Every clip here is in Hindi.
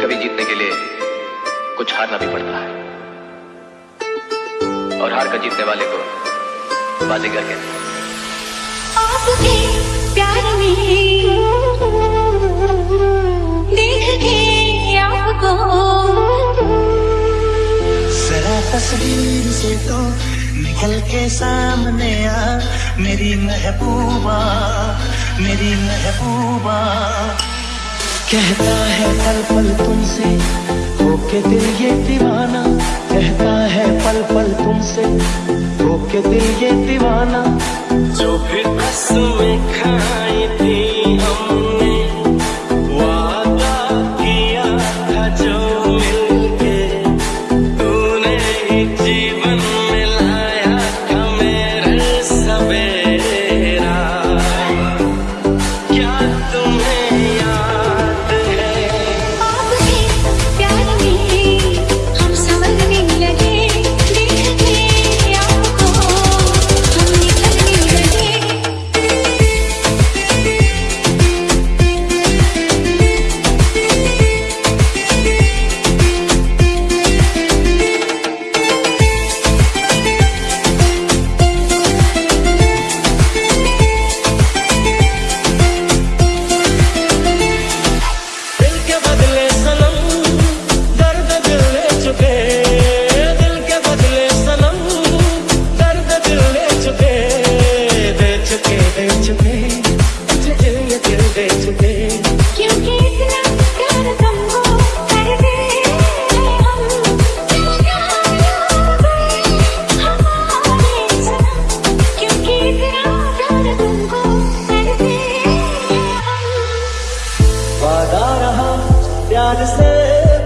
कभी जीतने के लिए कुछ हारना भी पड़ता है। और हार कर जीतने वाले को बाजीगर कहते हैं? आपके प्यार में देख के आपको जरा तस्वीर से तो निकल के सामने आ मेरी महबूबा मेरी महबूबा। कहता है पल पल तुमसे, होके दिल ये दीवाना। कहता है पल पल तुमसे, होके दिल ये दीवाना। जो भी कसमें खाई थी हमने, वादा किया था जो मिलके। तूने जीवन प्यार से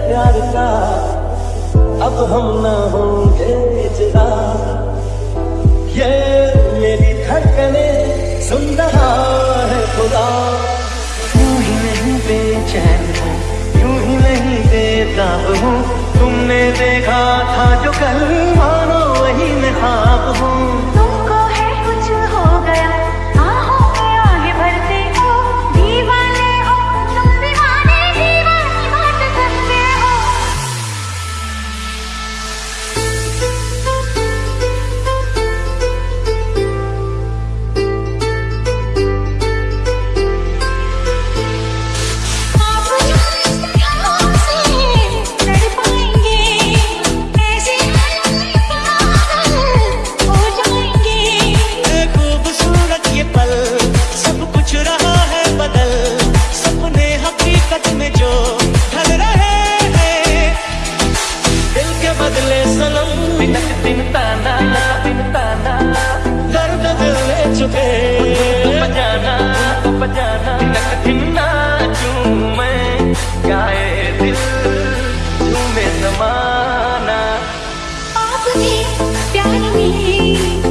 प्यार का अब हम न होंगे देता हूँ तुमने देखा था जो कल दिन दिन ताना दिन ताना। बजाना बजाना दिन दिन नाचूं मैं, गाए दिल झूमे प्यार में